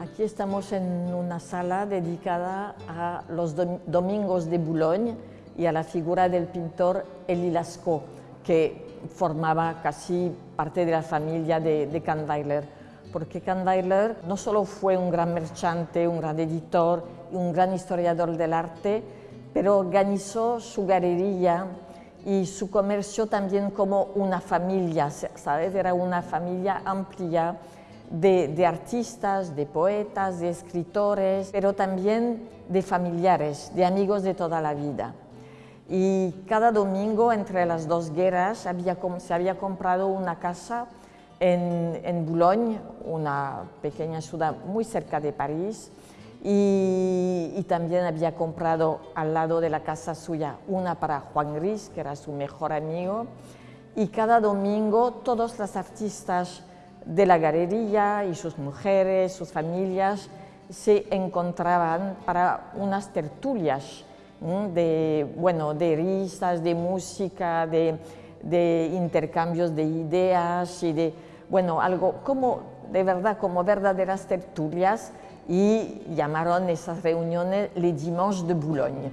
Aquí estamos en una sala dedicada a los domingos de Boulogne y a la figura del pintor Elie Lascaux, que formaba casi parte de la familia de, de. Porque Kahnweiler no solo fue un gran merchante, un gran editor, un gran historiador del arte, pero organizó su galería y su comercio también como una familia, ¿sabes? Era una familia amplia de, artistas, de poetas, de escritores, pero también de familiares, de amigos de toda la vida. Y cada domingo, entre las dos guerras, había, se había comprado una casa en, en Boulogne, una pequeña ciudad muy cerca de París, y, y, también había comprado al lado de la casa suya una para Juan Gris, que era su mejor amigo, y cada domingo todos los artistas de la galería y sus mujeres, sus familias, se encontraban para unas tertulias de, bueno, de risas, de música, de, de, intercambios de ideas y de, bueno, algo como, de verdad, como verdaderas tertulias y llamaron esas reuniones les dimanches de Boulogne.